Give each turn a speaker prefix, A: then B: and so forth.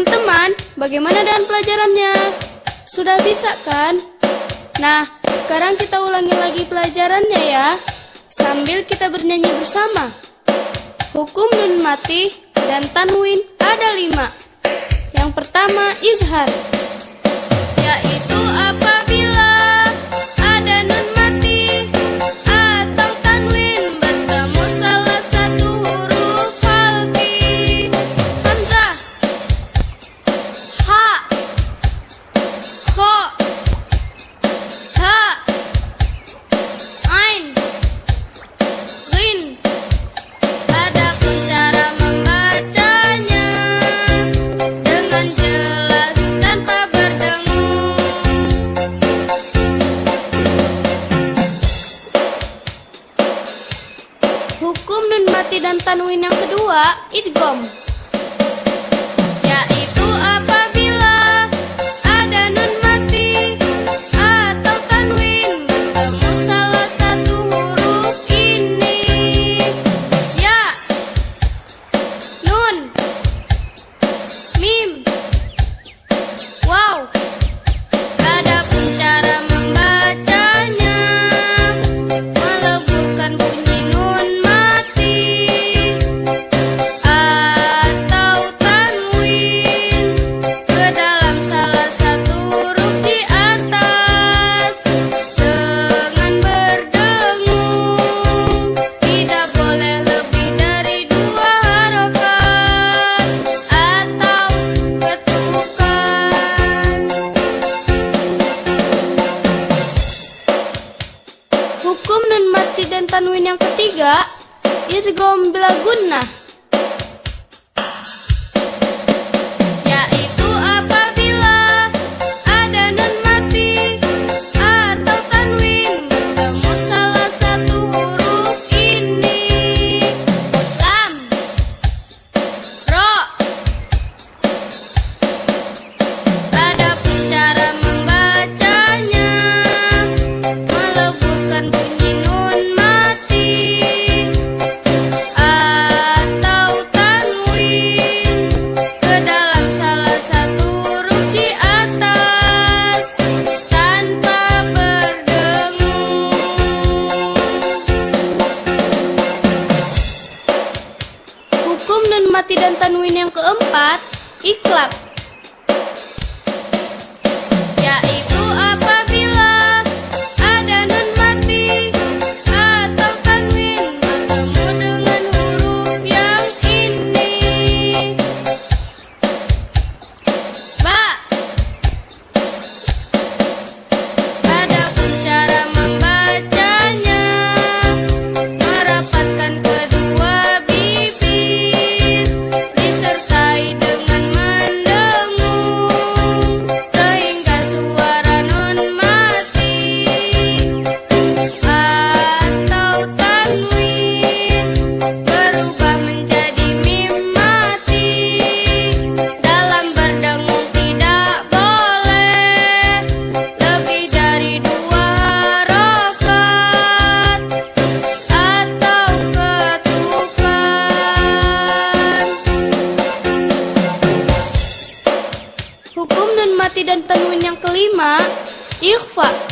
A: teman-teman, bagaimana dengan pelajarannya? Sudah bisa kan? Nah, sekarang kita ulangi lagi pelajarannya ya. Sambil kita bernyanyi bersama. Hukum nun mati dan tanwin ada lima. Yang pertama, izhar. Mati dan tanwin yang kedua, idgom. Yaitu apabila ada nun mati atau tanwin bertemu salah satu huruf ini. Ya, nun, Hukum nun mati dan tanwin yang ketiga idgham bila Hukum nun mati dan tanwin yang keempat, iklab. Kelima, ikhfa.